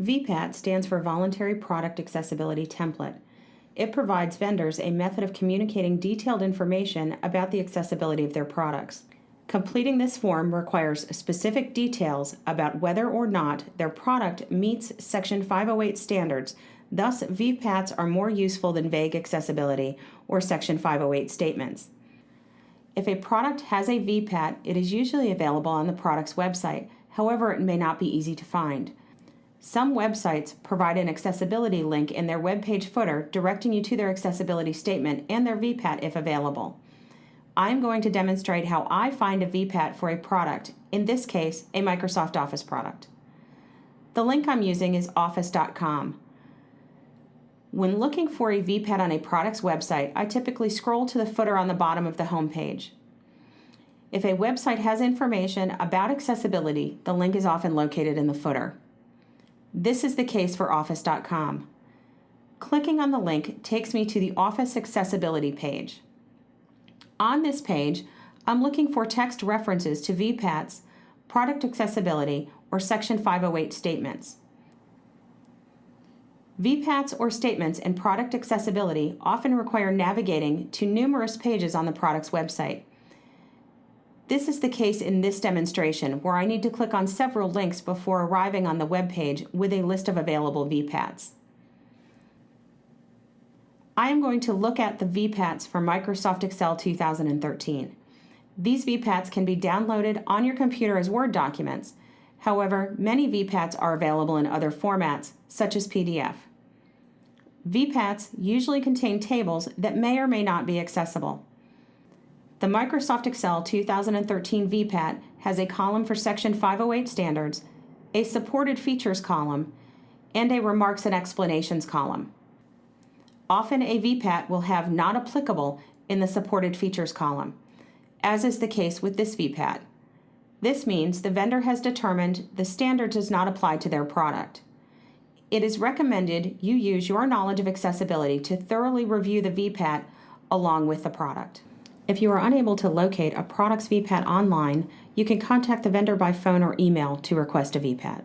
VPAT stands for Voluntary Product Accessibility Template. It provides vendors a method of communicating detailed information about the accessibility of their products. Completing this form requires specific details about whether or not their product meets Section 508 standards. Thus, VPATs are more useful than vague accessibility or Section 508 statements. If a product has a VPAT, it is usually available on the product's website. However, it may not be easy to find. Some websites provide an accessibility link in their web page footer directing you to their accessibility statement and their VPAT if available. I'm going to demonstrate how I find a VPAT for a product, in this case, a Microsoft Office product. The link I'm using is office.com. When looking for a VPAT on a product's website, I typically scroll to the footer on the bottom of the home page. If a website has information about accessibility, the link is often located in the footer. This is the case for Office.com. Clicking on the link takes me to the Office Accessibility page. On this page, I'm looking for text references to VPATs, product accessibility, or Section 508 statements. VPATs or statements in product accessibility often require navigating to numerous pages on the product's website. This is the case in this demonstration, where I need to click on several links before arriving on the web page with a list of available VPATs. I am going to look at the VPATs for Microsoft Excel 2013. These VPATs can be downloaded on your computer as Word documents. However, many VPATs are available in other formats, such as PDF. VPATs usually contain tables that may or may not be accessible. The Microsoft Excel 2013 VPAT has a column for Section 508 standards, a supported features column, and a remarks and explanations column. Often a VPAT will have not applicable in the supported features column, as is the case with this VPAT. This means the vendor has determined the standard does not apply to their product. It is recommended you use your knowledge of accessibility to thoroughly review the VPAT along with the product. If you are unable to locate a product's VPAT online, you can contact the vendor by phone or email to request a VPAT.